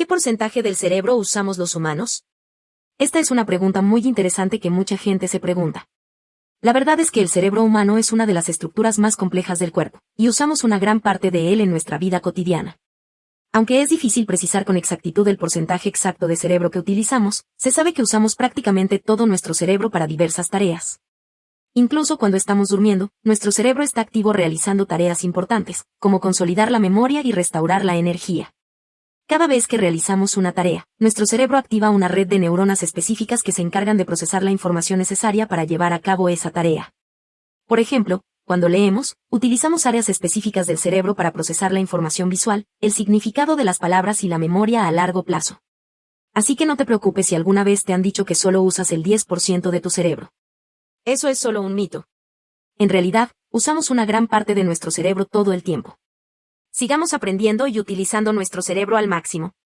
¿Qué porcentaje del cerebro usamos los humanos? Esta es una pregunta muy interesante que mucha gente se pregunta. La verdad es que el cerebro humano es una de las estructuras más complejas del cuerpo, y usamos una gran parte de él en nuestra vida cotidiana. Aunque es difícil precisar con exactitud el porcentaje exacto de cerebro que utilizamos, se sabe que usamos prácticamente todo nuestro cerebro para diversas tareas. Incluso cuando estamos durmiendo, nuestro cerebro está activo realizando tareas importantes, como consolidar la memoria y restaurar la energía. Cada vez que realizamos una tarea, nuestro cerebro activa una red de neuronas específicas que se encargan de procesar la información necesaria para llevar a cabo esa tarea. Por ejemplo, cuando leemos, utilizamos áreas específicas del cerebro para procesar la información visual, el significado de las palabras y la memoria a largo plazo. Así que no te preocupes si alguna vez te han dicho que solo usas el 10% de tu cerebro. Eso es solo un mito. En realidad, usamos una gran parte de nuestro cerebro todo el tiempo. Sigamos aprendiendo y utilizando nuestro cerebro al máximo.